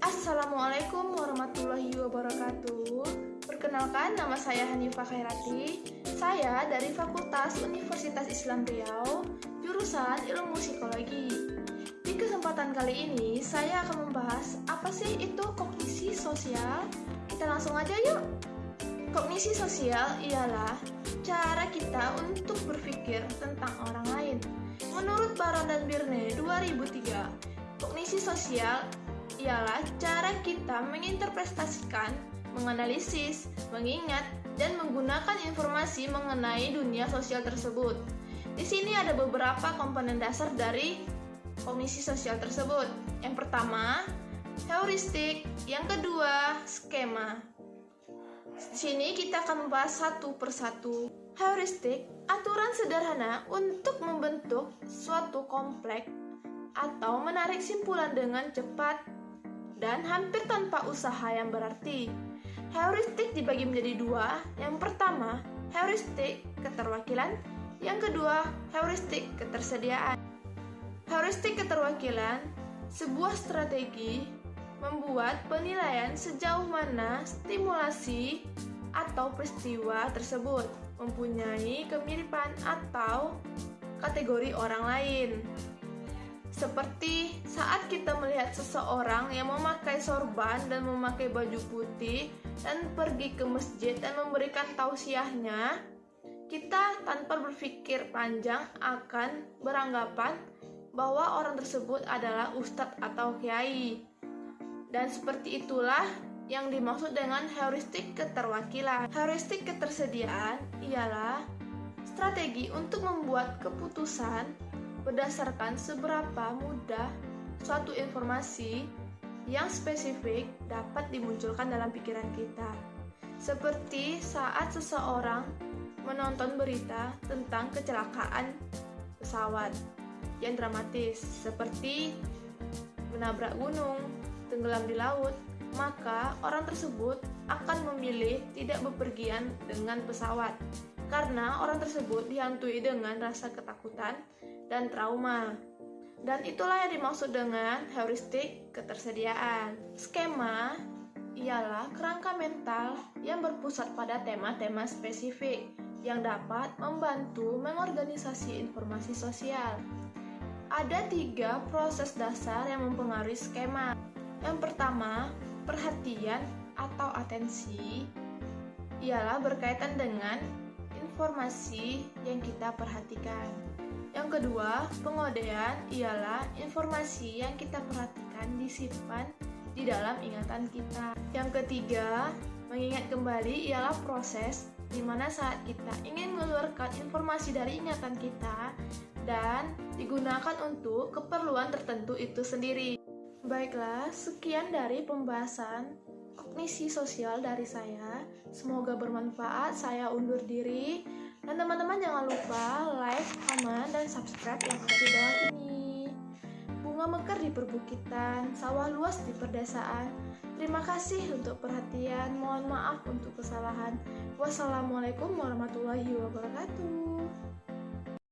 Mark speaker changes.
Speaker 1: Assalamualaikum warahmatullahi wabarakatuh. Perkenalkan nama saya Hanifah Khairati. Saya dari Fakultas Universitas Islam Riau, jurusan Ilmu Psikologi. Di kesempatan kali ini saya akan membahas apa sih itu kognisi sosial. Kita langsung aja yuk. Kognisi sosial ialah cara kita untuk berpikir tentang orang. Menurut Baron dan Birne 2003, kognisi sosial ialah cara kita menginterpretasikan, menganalisis, mengingat, dan menggunakan informasi mengenai dunia sosial tersebut. Di sini ada beberapa komponen dasar dari kognisi sosial tersebut. Yang pertama, heuristik, yang kedua, skema. Di sini kita akan membahas satu persatu. Heuristik, aturan sederhana untuk membentuk suatu kompleks atau menarik simpulan dengan cepat dan hampir tanpa usaha yang berarti. Heuristik dibagi menjadi dua. Yang pertama, heuristik keterwakilan. Yang kedua, heuristik ketersediaan. Heuristik keterwakilan sebuah strategi membuat penilaian sejauh mana stimulasi atau peristiwa tersebut mempunyai kemiripan atau kategori orang lain. Seperti saat kita melihat seseorang yang memakai sorban dan memakai baju putih dan pergi ke masjid dan memberikan tausiahnya, kita tanpa berpikir panjang akan beranggapan bahwa orang tersebut adalah ustadz atau kiai. Dan seperti itulah yang dimaksud dengan heuristik keterwakilan. Heuristik ketersediaan ialah strategi untuk membuat keputusan berdasarkan seberapa mudah suatu informasi yang spesifik dapat dimunculkan dalam pikiran kita. Seperti saat seseorang menonton berita tentang kecelakaan pesawat yang dramatis, seperti menabrak gunung, tenggelam di laut, maka orang tersebut akan memilih tidak bepergian dengan pesawat karena orang tersebut dihantui dengan rasa ketakutan dan trauma. Dan itulah yang dimaksud dengan heuristik ketersediaan. Skema ialah kerangka mental yang berpusat pada tema-tema spesifik yang dapat membantu mengorganisasi informasi sosial. Ada tiga proses dasar yang mempengaruhi skema. Yang pertama, perhatian atau atensi ialah berkaitan dengan informasi yang kita perhatikan. Yang kedua, pengodean ialah informasi yang kita perhatikan disimpan di dalam ingatan kita. Yang ketiga, mengingat kembali ialah proses di mana saat kita ingin mengeluarkan informasi dari ingatan kita dan digunakan untuk keperluan tertentu itu sendiri. Baiklah, sekian dari pembahasan kognisi sosial dari saya. Semoga bermanfaat. Saya undur diri. Dan teman-teman jangan lupa like, comment, dan subscribe yang ada di bawah ini. Bunga mekar di perbukitan, sawah luas di perdesaan. Terima kasih untuk perhatian. Mohon maaf untuk kesalahan. Wassalamualaikum warahmatullahi wabarakatuh.